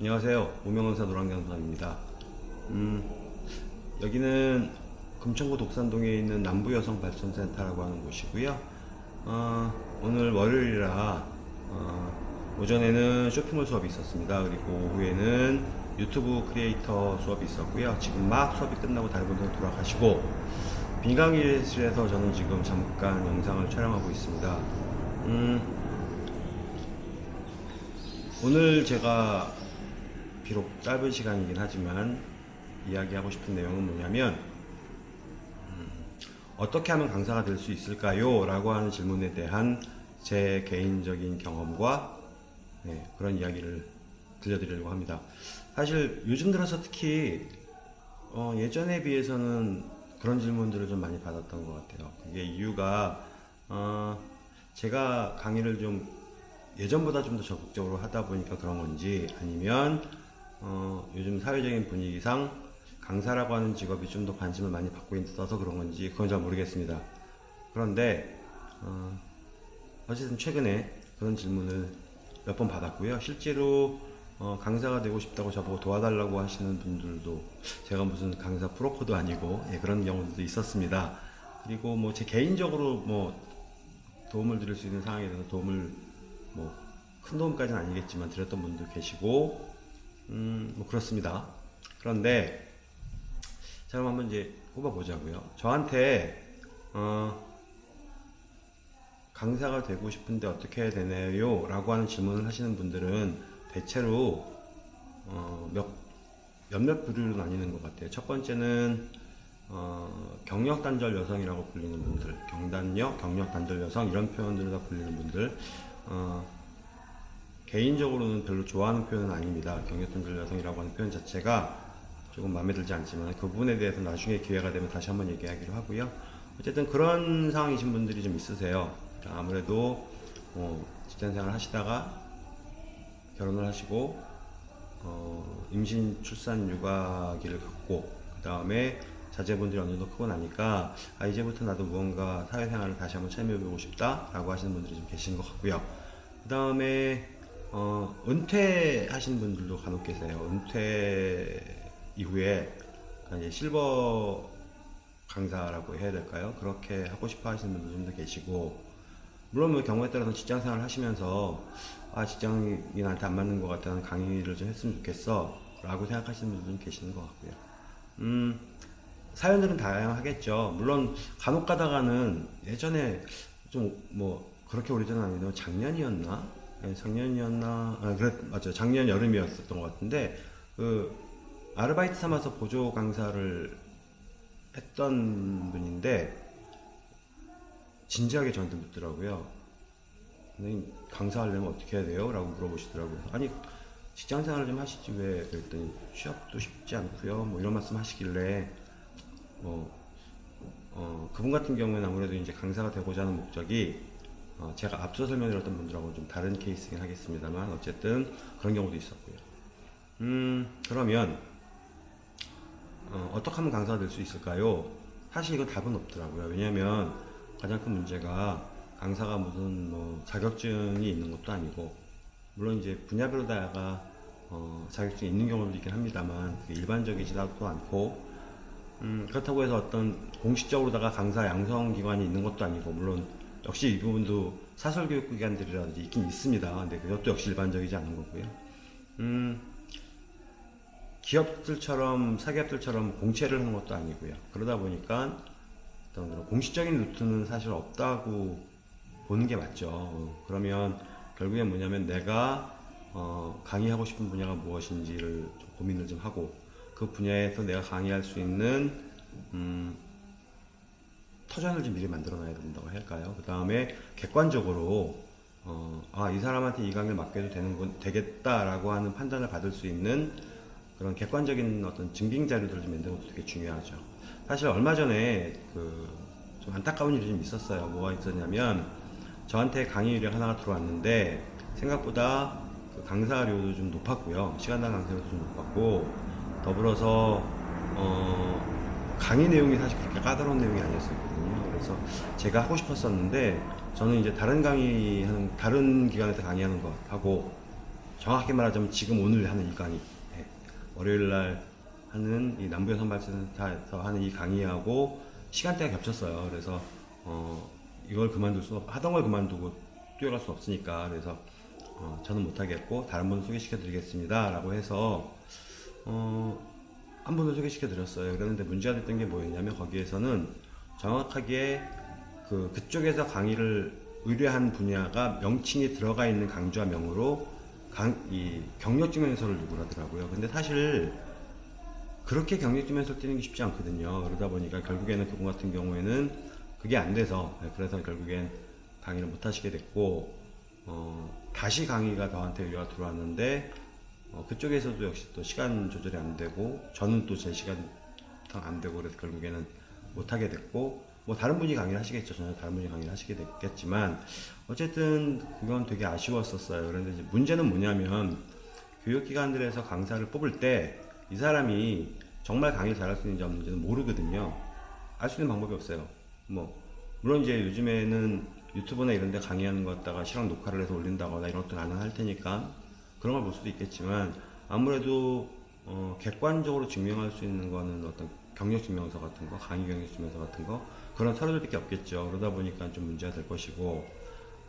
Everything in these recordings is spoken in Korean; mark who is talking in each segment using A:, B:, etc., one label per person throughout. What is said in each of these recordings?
A: 안녕하세요. 오명원사 노랑장사입니다. 음, 여기는 금천구 독산동에 있는 남부여성발전센터라고 하는 곳이고요. 어, 오늘 월요일이라 어, 오전에는 쇼핑몰 수업이 있었습니다. 그리고 오후에는 유튜브 크리에이터 수업이 있었고요. 지금 막 수업이 끝나고 다른 분들은 돌아가시고 빈강의실에서 저는 지금 잠깐 영상을 촬영하고 있습니다. 음, 오늘 제가 비록 짧은 시간이긴 하지만 이야기하고 싶은 내용은 뭐냐면 음, 어떻게 하면 강사가 될 수 있을까요? 라고 하는 질문에 대한 제 개인적인 경험과 네, 그런 이야기를 들려드리려고 합니다. 사실 요즘 들어서 특히 어, 예전에 비해서는 그런 질문들을 좀 많이 받았던 것 같아요. 그게 이유가 어, 제가 강의를 좀 예전보다 좀 더 적극적으로 하다 보니까 그런 건지 아니면 어, 요즘 사회적인 분위기상 강사라고 하는 직업이 좀 더 관심을 많이 받고 있어서 그런 건지 그건 잘 모르겠습니다. 그런데 어, 어쨌든 최근에 그런 질문을 몇 번 받았고요. 실제로 어, 강사가 되고 싶다고 저보고 도와달라고 하시는 분들도 제가 무슨 강사 프로코도 아니고 예, 그런 경우도 있었습니다. 그리고 뭐 제 개인적으로 뭐 도움을 드릴 수 있는 상황에 대해서 도움을 뭐 큰 도움까지는 아니겠지만 드렸던 분도 계시고 음, 뭐 그렇습니다. 그런데 자 그럼 한번 이제 뽑아보자고요. 저한테 어, 강사가 되고 싶은데 어떻게 해야 되나요? 라고 하는 질문을 하시는 분들은 대체로 어, 몇, 몇몇 부류로 나뉘는 것 같아요. 첫 번째는 어, 경력단절 여성이라고 불리는 분들, 경단녀, 경력단절 여성 이런 표현들을 다 불리는 분들 어, 개인적으로는 별로 좋아하는 표현은 아닙니다. 경력단절 여성이라고 하는 표현 자체가 조금 마음에 들지 않지만 그 부분에 대해서 나중에 기회가 되면 다시 한번 얘기하기로 하고요. 어쨌든 그런 상황이신 분들이 좀 있으세요. 아무래도 어, 직장생활 하시다가 결혼을 하시고 어, 임신, 출산, 육아기를 갖고 그 다음에 자제분들이 어느 정도 크고 나니까 아 이제부터 나도 무언가 사회생활을 다시 한번 참여해보고 싶다 라고 하시는 분들이 좀 계신 것 같고요. 그 다음에 어, 은퇴하신 분들도 간혹 계세요. 은퇴 이후에 이제 실버 강사라고 해야 될까요? 그렇게 하고 싶어 하시는 분들 좀더 계시고 물론 뭐 경우에 따라서 직장 생활 하시면서 아 직장이 나한테 안 맞는 것 같다는 강의를 좀 했으면 좋겠어 라고 생각하시는 분들 좀 계시는 것 같고요 음 사연들은 다양하겠죠 물론 간혹 가다가는 예전에 좀 뭐 그렇게 오래전은 아니고 작년이었나 네, 작년이었나 아 그래 맞죠 작년 여름이었었던 것 같은데 그 아르바이트 삼아서 보조 강사를 했던 분인데 진지하게 저한테 묻더라고요. 강사하려면 어떻게 해야 돼요? 라고 물어보시더라고요. 아니 직장 생활을 좀 하시지 왜 그랬더니 취업도 쉽지 않고요. 뭐 이런 말씀 하시길래 뭐 어, 그분 같은 경우에는 아무래도 이제 강사가 되고자 하는 목적이 어, 제가 앞서 설명드렸던 분들하고 좀 다른 케이스긴 하겠습니다만 어쨌든 그런 경우도 있었고요. 음 그러면 어, 어떻게 하면 강사가 될 수 있을까요? 사실 이건 답은 없더라고요. 왜냐면 가장 큰 문제가 강사가 무슨 뭐 자격증이 있는 것도 아니고 물론 이제 분야별로 다가 어, 자격증이 있는 경우도 있긴 합니다만 일반적이지도 않고 음, 그렇다고 해서 어떤 공식적으로다가 강사 양성 기관이 있는 것도 아니고 물론 역시 이 부분도 사설 교육 기관들이라든지 있긴 있습니다. 근데 그것도 역시 일반적이지 않은 거고요. 음, 기업들처럼 사기업들처럼 공채를 하는 것도 아니고요. 그러다 보니까 어떤 공식적인 루트는 사실 없다고 보는 게 맞죠. 어, 그러면 결국엔 뭐냐면 내가 어, 강의하고 싶은 분야가 무엇인지를 좀 고민을 좀 하고 그 분야에서 내가 강의할 수 있는 음, 터전을 좀 미리 만들어 놔야 된다고 할까요? 그 다음에 객관적으로 어, 아, 이 사람한테 이 강의를 맡겨도 되는 건 되겠다라고 하는 판단을 받을 수 있는 그런 객관적인 어떤 증빙 자료들을 좀 만드는 것도 되게 중요하죠. 사실 얼마 전에 그 좀 안타까운 일이 좀 있었어요. 뭐가 있었냐면 저한테 강의 유령 하나가 들어왔는데 생각보다 그 강사료도 좀 높았고요. 시간당 강사료도 좀 높았고 더불어서 어 강의 내용이 사실 그렇게 까다로운 내용이 아니었거든요. 그래서 제가 하고 싶었었는데 저는 이제 다른 강의하는 다른 기관에서 강의하는 거 하고 정확하게 말하자면 지금 오늘 하는 이 강의 예. 월요일 날 하는 이 남부여 선발센터에서 하는 이 강의하고 시간대가 겹쳤어요. 그래서 어, 이걸 그만둘 수 없, 하던 걸 그만두고 뛰어갈 수 없으니까 그래서 어, 저는 못하겠고 다른 분 소개시켜 드리겠습니다. 라고 해서 어, 한 분을 소개시켜 드렸어요. 그런데 문제가 됐던 게 뭐였냐면 거기에서는 정확하게 그 그쪽에서 강의를 의뢰한 분야가 명칭이 들어가 있는 강좌 명으로 강, 이 경력증명서를 요구하더라고요. 근데 사실 그렇게 경력증명서를 띄는 게 쉽지 않거든요. 그러다 보니까 결국에는 그분 같은 경우에는 그게 안 돼서 네, 그래서 결국엔 강의를 못 하시게 됐고 어, 다시 강의가 저한테 의뢰가 들어왔는데 어, 그쪽에서도 역시 또 시간 조절이 안 되고 저는 또 제 시간 안 되고 그래서 결국에는 못 하게 됐고 뭐 다른 분이 강의를 하시겠죠. 저는 다른 분이 강의를 하시게 됐겠지만 어쨌든 그건 되게 아쉬웠었어요. 그런데 이제 문제는 뭐냐면 교육기관들에서 강사를 뽑을 때 이 사람이 정말 강의를 잘할 수 있는지 없는지는 모르거든요. 알 수 있는 방법이 없어요. 뭐 물론 이제 요즘에는 유튜브나 이런 데 강의하는 거 갖다가 실황 녹화를 해서 올린다거나 이런 것도 가능할 테니까 그런 걸 볼 수도 있겠지만 아무래도 어, 객관적으로 증명할 수 있는 거는 어떤 경력 증명서 같은 거, 강의 경력 증명서 같은 거 그런 서류들밖에 없겠죠. 그러다 보니까 좀 문제가 될 것이고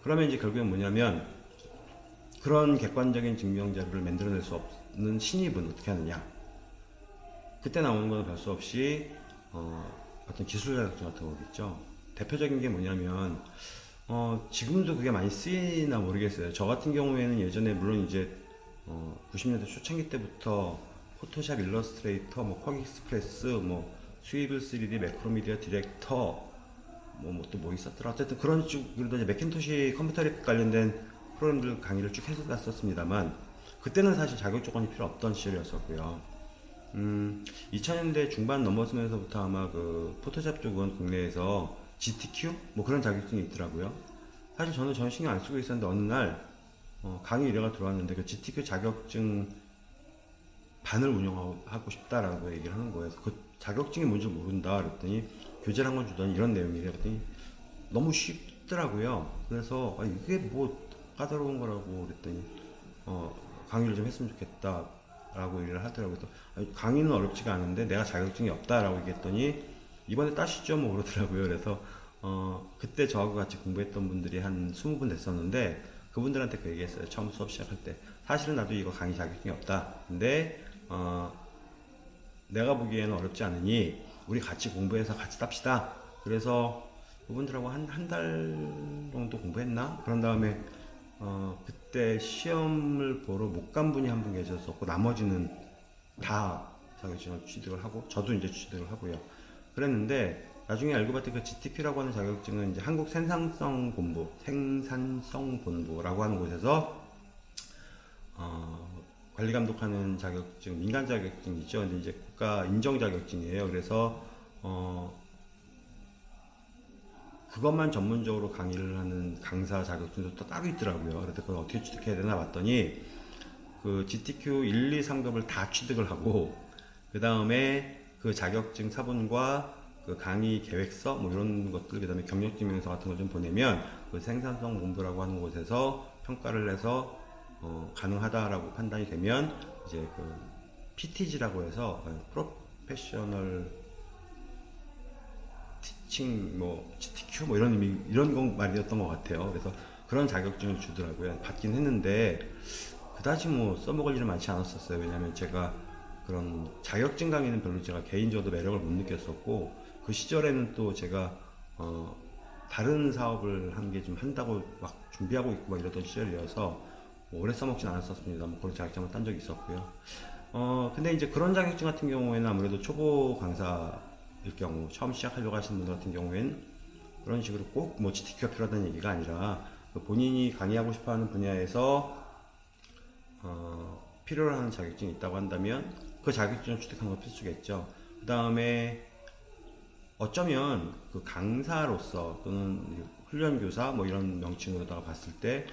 A: 그러면 이제 결국엔 뭐냐면 그런 객관적인 증명 자료를 만들어낼 수 없는 신입은 어떻게 하느냐? 그때 나오는 거는 별수 없이 어, 어떤 기술 자격증 같은 거겠죠. 대표적인 게 뭐냐면 어, 지금도 그게 많이 쓰이나 모르겠어요. 저 같은 경우에는 예전에 물론 이제 어, 90년대 초창기 때부터 Photoshop, Illustrator, 뭐 QuarkXPress, 뭐 Swivel 3D, Macromedia Director, 뭐또뭐 있었더라. 어쨌든 그런 쭉 그래도 이제 Macintosh 컴퓨터 랩 관련된 프로그램들 강의를 쭉 해봤었습니다만 그때는 사실 자격 조건이 필요 없던 시절이었었고요. 음, 2000년대 중반 넘어서면서부터 아마 그 Photoshop 쪽은 국내에서 GTQ 뭐 그런 자격증이 있더라고요. 사실 저는 전혀 신경 안 쓰고 있었는데 어느 날 어, 강의 의뢰가 들어왔는데 그 GTQ 자격증 반을 운영하고 싶다라고 얘기를 하는 거예요. 그 자격증이 뭔지 모른다 그랬더니 교재를 한 권 주더니 이런 내용이래요. 그랬더니 너무 쉽더라고요. 그래서 아, 이게 뭐 까다로운 거라고 그랬더니 어, 강의를 좀 했으면 좋겠다 라고 얘기를 하더라고요. 아니, 강의는 어렵지가 않은데 내가 자격증이 없다라고 얘기했더니 이번에 따시죠 뭐 그러더라고요. 그래서 어, 그때 저하고 같이 공부했던 분들이 한 20분 됐었는데 그분들한테 그 얘기했어요. 처음 수업 시작할 때. 사실은 나도 이거 강의 자격증이 없다. 근데 어, 내가 보기에는 어렵지 않으니 우리 같이 공부해서 같이 땁시다. 그래서 그분들하고 한 한 달 정도 공부했나? 그런 다음에 어, 그때 시험을 보러 못 간 분이 한 분 계셨었고 나머지는 다 자격증을 취득을 하고 저도 이제 취득을 하고요. 그랬는데 나중에 알고 봤더니 그 GTP라고 하는 자격증은 이제 한국 생산성 본부, 생산성 본부라고 하는 곳에서 어, 관리 감독하는 자격증, 민간 자격증이죠. 근데 이제 국가 인정 자격증이에요. 그래서 어, 그것만 전문적으로 강의를 하는 강사 자격증도 또 따로 있더라고요. 그래서 그걸 어떻게 취득해야 되나 봤더니 그 GTQ 1, 2 상급을 다 취득을 하고 그 다음에 그 자격증 사본과 그 강의 계획서 뭐 이런 것들 그 다음에 경력증명서 같은 걸 좀 보내면 그 생산성 본부라고 하는 곳에서 평가를 해서 어, 가능하다라고 판단이 되면 이제 그 PTG라고 해서 프로페셔널 티칭 뭐 GTQ 뭐 이런 의미 이런 거 말이었던 것 같아요. 그래서 그런 자격증을 주더라고요. 받긴 했는데 그다지 뭐 써먹을 일은 많지 않았었어요. 왜냐하면 제가 그런 자격증 강의는 별로 제가 개인적으로 매력을 못 느꼈었고 그 시절에는 또 제가 어 다른 사업을 한 게 좀 한다고 막 준비하고 있고 막 이러던 시절이어서 뭐 오래 써먹진 않았었습니다. 뭐 그런 자격증을 딴 적이 있었고요. 어 근데 이제 그런 자격증 같은 경우에는 아무래도 초보 강사일 경우 처음 시작하려고 하시는 분들 같은 경우에는 그런 식으로 꼭 뭐 GTQ가 필요하다는 얘기가 아니라 그 본인이 강의하고 싶어 하는 분야에서 어, 필요로 하는 자격증이 있다고 한다면 그 자격증을 취득하는 건 필수겠죠. 그 다음에 어쩌면 그 강사로서 또는 훈련교사 뭐 이런 명칭으로다가 봤을 때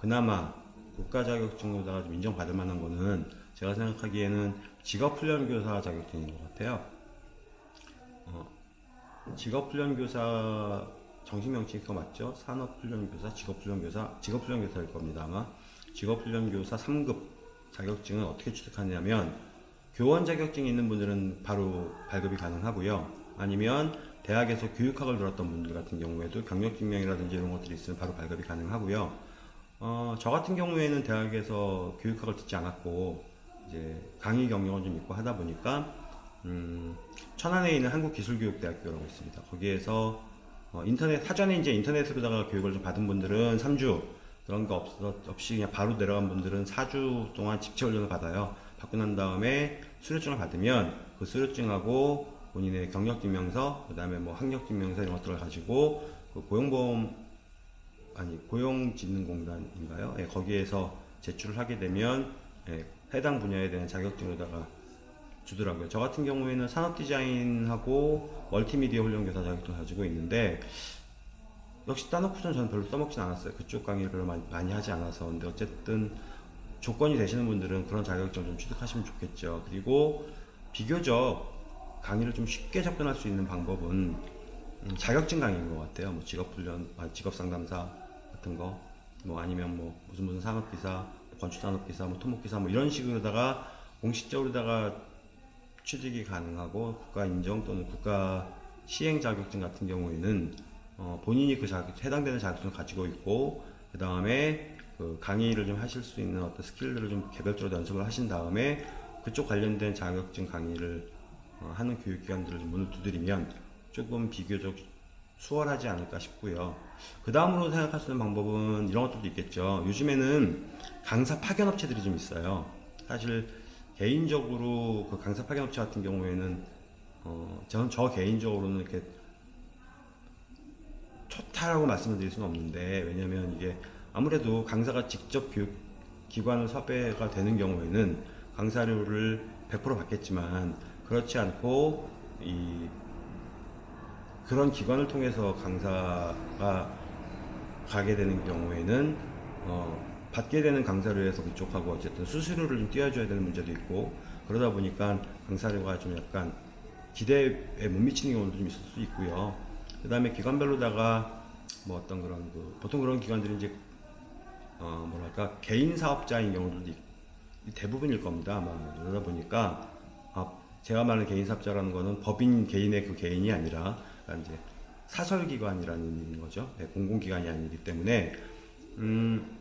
A: 그나마 국가 자격증으로다가 좀 인정받을 만한 거는 제가 생각하기에는 직업훈련교사 자격증인 것 같아요. 어, 직업훈련교사 정식 명칭이 그거 맞죠? 산업훈련교사, 직업훈련교사, 직업훈련교사일 겁니다 아마. 직업훈련교사 3급 자격증은 어떻게 취득하냐면 교원 자격증이 있는 분들은 바로 발급이 가능하고요. 아니면 대학에서 교육학을 들었던 분들 같은 경우에도 경력증명이라든지 이런 것들이 있으면 바로 발급이 가능하고요. 어, 저 같은 경우에는 대학에서 교육학을 듣지 않았고 이제 강의 경력은 좀 있고 하다 보니까 음, 천안에 있는 한국기술교육대학교라고 있습니다. 거기에서 어, 인터넷 사전에 이제 인터넷으로다가 교육을 좀 받은 분들은 3주 그런 거 없, 없이 그냥 바로 내려간 분들은 4주 동안 집체 훈련을 받아요. 받고 난 다음에 수료증을 받으면 그 수료증하고 본인의 경력 증명서, 그 다음에 뭐 학력 증명서 이런 것들을 가지고 그 고용보험 아니 고용진흥공단인가요? 예, 거기에서 제출을 하게 되면 예, 해당 분야에 대한 자격증에다가 주더라고요. 저 같은 경우에는 산업 디자인하고 멀티미디어 훈련교사 자격증을 가지고 있는데 역시 따놓고선 저는 별로 써먹진 않았어요. 그쪽 강의를 많이, 많이 하지 않아서. 근데 어쨌든 조건이 되시는 분들은 그런 자격증 좀 취득하시면 좋겠죠. 그리고 비교적 강의를 좀 쉽게 접근할 수 있는 방법은 음, 자격증 강의인 것 같아요. 뭐 직업훈련, 아, 직업상담사 같은 거, 뭐 아니면 뭐 무슨 무슨 산업기사, 건축산업기사, 뭐 토목기사 뭐 이런 식으로다가 공식적으로다가 취직이 가능하고 국가 인정 또는 국가 시행 자격증 같은 경우에는 어, 본인이 그 자격, 해당되는 자격증을 가지고 있고 그 다음에 그 강의를 좀 하실 수 있는 어떤 스킬들을 좀 개별적으로 연습을 하신 다음에 그쪽 관련된 자격증 강의를 어, 하는 교육기관들을 좀 문을 두드리면 조금 비교적 수월하지 않을까 싶고요. 그 다음으로 생각할 수 있는 방법은 이런 것들도 있겠죠. 요즘에는 강사 파견 업체들이 좀 있어요. 사실 개인적으로 그 강사 파견 업체 같은 경우에는 어, 저는 저 개인적으로는 이렇게 좋다라고 말씀을 드릴 수는 없는데 왜냐면 이게 아무래도 강사가 직접 교육 기관을 섭외가 되는 경우에는 강사료를 100% 받겠지만 그렇지 않고 이 그런 기관을 통해서 강사가 가게 되는 경우에는 어, 받게 되는 강사료에서 그쪽하고 어쨌든 수수료를 좀 띄워줘야 되는 문제도 있고 그러다 보니까 강사료가 좀 약간 기대에 못 미치는 경우도 좀 있을 수 있고요. 그 다음에 기관별로다가 뭐 어떤 그런 그 보통 그런 기관들이 이제 어 뭐랄까 개인 사업자인 경우도 있- 대부분일 겁니다. 아마 그러다 보니까 아, 제가 말하는 개인 사업자라는 거는 법인 개인의 그 개인이 아니라 그러니까 이제 사설기관이라는 거죠. 네, 공공기관이 아니기 때문에 음,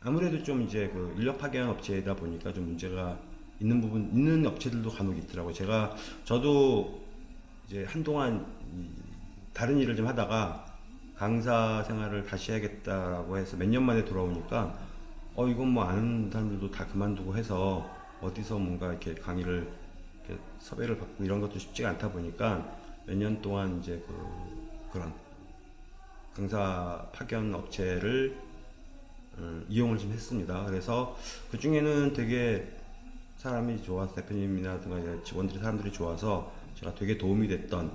A: 아무래도 좀 이제 그 인력 파견 업체이다 보니까 좀 문제가 있는 부분 있는 업체들도 간혹 있더라고요. 제가 저도 이제 한동안 이 다른 일을 좀 하다가 강사 생활을 다시 해야겠다라고 해서 몇 년 만에 돌아오니까 어 이건 뭐 아는 사람들도 다 그만두고 해서 어디서 뭔가 이렇게 강의를 이렇게 섭외를 받고 이런 것도 쉽지가 않다 보니까 몇 년 동안 이제 그 그런 강사 파견 업체를 음, 이용을 좀 했습니다. 그래서 그 중에는 되게 사람이 좋아서 대표님이라든가 이제 직원들이 사람들이 좋아서 제가 되게 도움이 됐던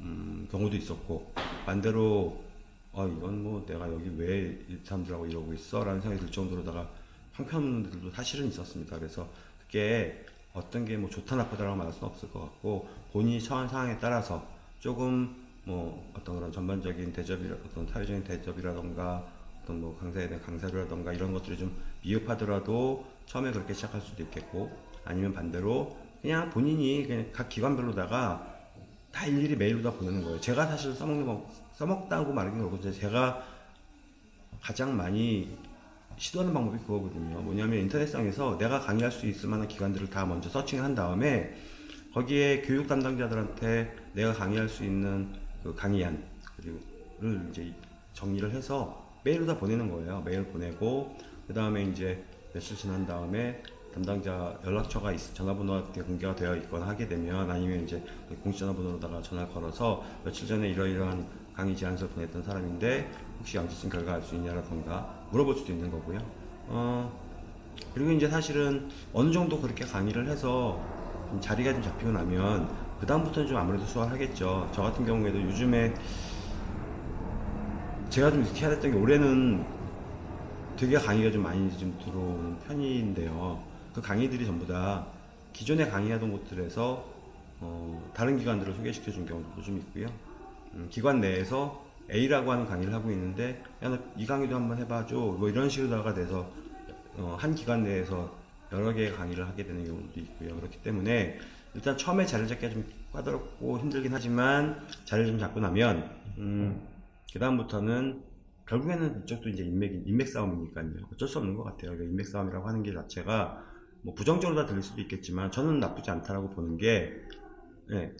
A: 음, 경우도 있었고 반대로 어 이건 뭐 내가 여기 왜이 사람들하고 이러고 있어 라는 생각이 들 정도로다가 형편들도 사실은 있었습니다. 그래서 그게 어떤 게 뭐 좋다 나쁘다라고 말할 수는 없을 것 같고 본인이 처한 상황에 따라서 조금 뭐 어떤 그런 전반적인 대접이라 어떤 사회적인 대접이라던가 어떤 뭐 강사에 대한 강사료라던가 이런 것들이 좀 미흡하더라도 처음에 그렇게 시작할 수도 있겠고 아니면 반대로 그냥 본인이 그냥 각 기관별로다가 다 일일이 메일로 다 보내는 거예요. 제가 사실 써먹는 거, 써먹다고 말하긴 그렇고, 제가 가장 많이 시도하는 방법이 그거거든요. 뭐냐면 인터넷상에서 내가 강의할 수 있을 만한 기관들을 다 먼저 서칭을 한 다음에 거기에 교육 담당자들한테 내가 강의할 수 있는 그 강의안, 그리고를 이제 정리를 해서 메일로 다 보내는 거예요. 메일 보내고, 그 다음에 이제 며칠 지난 다음에 담당자 연락처가 있, 전화번호가 공개가 되어 있거나 하게 되면 아니면 이제 공식 전화번호로다가 전화를 걸어서 며칠 전에 이러이러한 강의 제안서를 보냈던 사람인데 혹시 양지성 결과 알 수 있냐라던가 물어볼 수도 있는 거고요. 어, 그리고 이제 사실은 어느 정도 그렇게 강의를 해서 좀 자리가 좀 잡히고 나면 그 다음부터는 좀 아무래도 수월하겠죠. 저 같은 경우에도 요즘에 제가 좀 이렇게 해야 됐던 게 올해는 되게 강의가 좀 많이 좀 들어오는 편인데요. 그 강의들이 전부 다 기존에 강의하던 곳들에서 어, 다른 기관들을 소개시켜 준 경우도 좀 있고요. 음, 기관 내에서 A라고 하는 강의를 하고 있는데 야나이 강의도 한번 해봐줘 뭐 이런 식으로다가 돼서 어, 한 기간 내에서 여러 개의 강의를 하게 되는 경우도 있고요. 그렇기 때문에 일단 처음에 자리를 잡기가 좀 까다롭고 힘들긴 하지만 자리를 좀 잡고 나면 음, 그 다음부터는 결국에는 이쪽도 이제 인맥 인맥 싸움이니까요. 어쩔 수 없는 것 같아요. 인맥 싸움이라고 하는 게 자체가 뭐 부정적으로 다 들릴 수도 있겠지만 저는 나쁘지 않다라고 보는 게 예,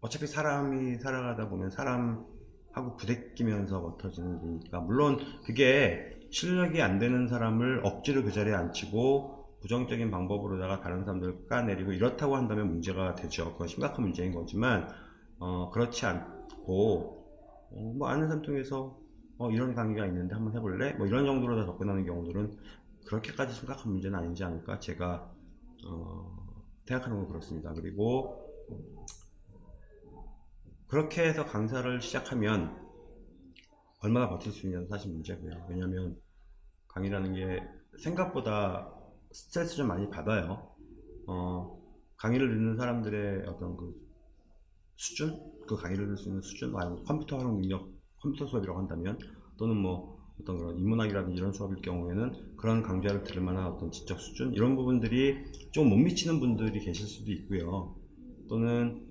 A: 어차피 사람이 살아가다 보면 사람하고 부대끼면서 멋터지는 일이니까 물론 그게 실력이 안 되는 사람을 억지로 그 자리에 앉히고 부정적인 방법으로다가 다른 사람들을 까내리고 이렇다고 한다면 문제가 되죠. 그건 심각한 문제인 거지만 어, 그렇지 않고 어, 뭐 아는 사람 통해서 어, 이런 강의가 있는데 한번 해볼래? 뭐 이런 정도로 다 접근하는 경우들은 그렇게까지 심각한 문제는 아니지 않을까 제가 어, 생각하는 건 그렇습니다. 그리고 그렇게 해서 강사를 시작하면 얼마나 버틸 수 있냐는 사실 문제고요. 왜냐하면 강의라는 게 생각보다 스트레스 좀 많이 받아요. 어, 강의를 듣는 사람들의 어떤 그 수준, 그 강의를 들을 수 있는 수준, 아니면 컴퓨터 활용 능력, 컴퓨터 수업이라고 한다면 또는 뭐 어떤 그런 인문학이라든지 이런 수업일 경우에는 그런 강좌를 들을 만한 어떤 지적 수준 이런 부분들이 좀 못 미치는 분들이 계실 수도 있고요. 또는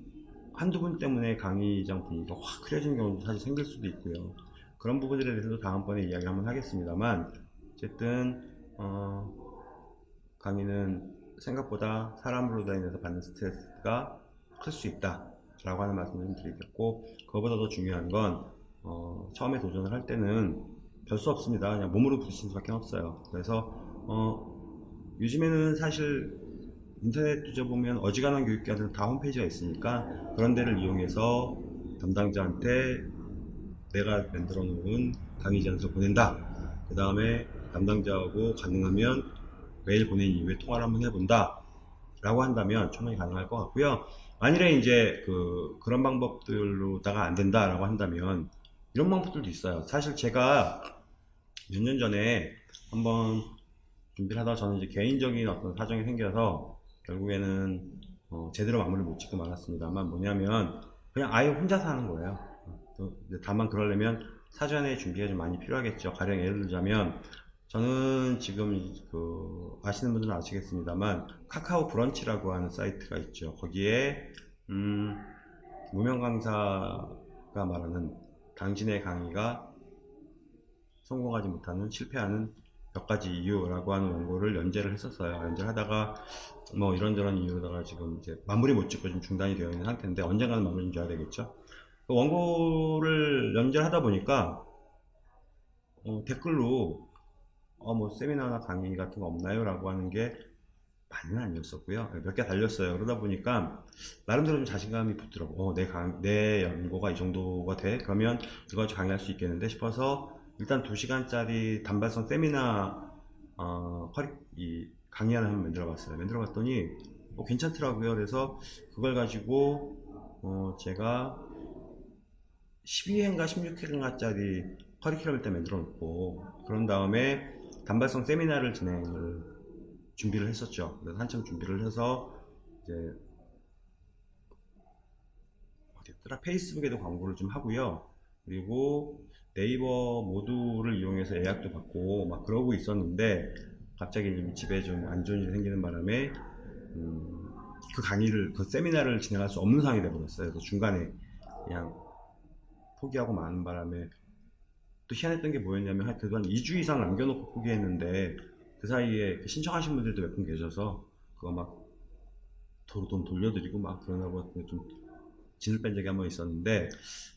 A: 한두 분 때문에 강의장 분위기가 확 흐려지는 경우도 사실 생길 수도 있고요. 그런 부분들에 대해서도 다음번에 이야기 한번 하겠습니다만 어쨌든 어, 강의는 생각보다 사람으로 인해서 받는 스트레스가 클 수 있다 라고 하는 말씀을 좀 드리겠고 그거보다 더 중요한 건 어, 처음에 도전을 할 때는 별 수 없습니다. 그냥 몸으로 부딪히는 수밖에 없어요. 그래서 어, 요즘에는 사실 인터넷 뒤져보면 어지간한 교육기관들은 다 홈페이지가 있으니까 그런 데를 이용해서 담당자한테 내가 만들어 놓은 강의 제안서 보낸다. 그 다음에 담당자하고 가능하면 메일 보낸 이후에 통화를 한번 해본다 라고 한다면 충분히 가능할 것 같고요. 만일에 이제 그 그런 방법들로다가 안 된다 라고 한다면 이런 방법들도 있어요. 사실 제가 몇 년 전에 한번 준비를 하다가 저는 이제 개인적인 어떤 사정이 생겨서 결국에는 어, 제대로 마무리를 못 짓고 말았습니다만 뭐냐면 그냥 아예 혼자서 하는 거예요. 어, 다만 그러려면 사전에 준비가 좀 많이 필요하겠죠. 가령 예를 들자면 저는 지금 그 아시는 분들은 아시겠습니다만 카카오 브런치라고 하는 사이트가 있죠. 거기에 음, 무명 강사가 말하는 당신의 강의가 성공하지 못하는 실패하는 몇 가지 이유라고 하는 원고를 연재를 했었어요. 연재를 하다가 뭐 이런저런 이유로다가 지금 이제 마무리 못 짓고 좀 중단이 되어 있는 상태인데 언젠가는 마무리 좀 져야 되겠죠. 그 원고를 연재를 하다 보니까 어, 댓글로 어, 뭐 세미나나 강의 같은 거 없나요? 라고 하는 게 많이는 아니었었고요. 몇 개 달렸어요. 그러다 보니까 나름대로 좀 자신감이 붙더라고. 어, 내, 강, 내 연고가 이 정도가 돼? 그러면 가지고 강의할 수 있겠는데 싶어서 일단 2시간짜리 단발성 세미나 어, 커리, 이 강의 하나 한번 만들어 봤어요. 만들어 봤더니 어, 괜찮더라고요. 그래서 그걸 가지고 어, 제가 12회인가 16회인가짜리 커리큘럼을 때 만들어 놓고 그런 다음에 단발성 세미나를 진행을 준비를 했었죠. 그래서 한참 준비를 해서 이제 어디였더라 페이스북에도 광고를 좀 하고요. 그리고 네이버 모두를 이용해서 예약도 받고 막 그러고 있었는데 갑자기 집에 좀 안 좋은 일이 생기는 바람에 음, 그 강의를 그 세미나를 진행할 수 없는 상황이 되어버렸어요. 그래서 중간에 그냥 포기하고 마는 바람에 또 희한했던 게 뭐였냐면 한 그동안 2주 이상 남겨놓고 포기했는데 그 사이에 신청하신 분들도 몇 분 계셔서 그거 막 도로 돈 돌려드리고 막 그러나고 좀 진을 뺀 적이 한 번 있었는데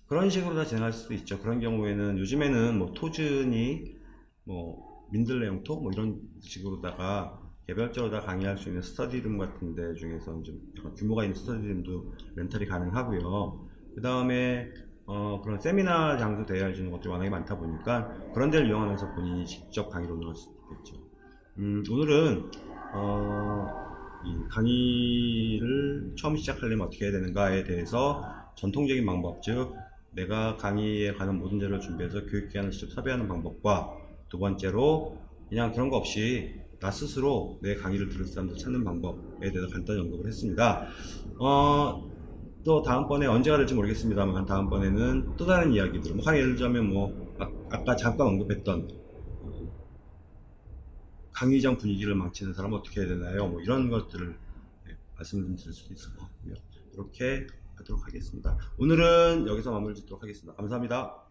A: 그런 식으로 다 진행할 수도 있죠. 그런 경우에는 요즘에는 뭐 토준이 뭐 민들레 영토 뭐 이런 식으로다가 개별적으로 다 강의할 수 있는 스터디룸 같은 데 중에서 좀 규모가 있는 스터디룸도 렌탈이 가능하고요. 그 다음에 어, 그런 세미나 장소 대여해 주는 것들이 워낙에 많다 보니까 그런 데를 이용하면서 본인이 직접 강의를 운영할 수 있겠죠. 음, 오늘은 어, 이 강의를 처음 시작하려면 어떻게 해야 되는가에 대해서 전통적인 방법, 즉 내가 강의에 관한 모든 자료를 준비해서 교육기관을 직접 섭외하는 방법과 두 번째로 그냥 그런 거 없이 나 스스로 내 강의를 들을 사람들 찾는 방법에 대해서 간단히 언급을 했습니다. 어, 또 다음번에 언제가 될지 모르겠습니다만 다음번에는 또 다른 이야기들 뭐 예를 들자면 뭐 아, 까 잠깐 언급했던 강의장 분위기를 망치는 사람은 어떻게 해야 되나요? 뭐 이런 것들을 네, 말씀드릴 수도 있을 것 같고요. 이렇게 하도록 하겠습니다. 오늘은 여기서 마무리 짓도록 하겠습니다. 감사합니다.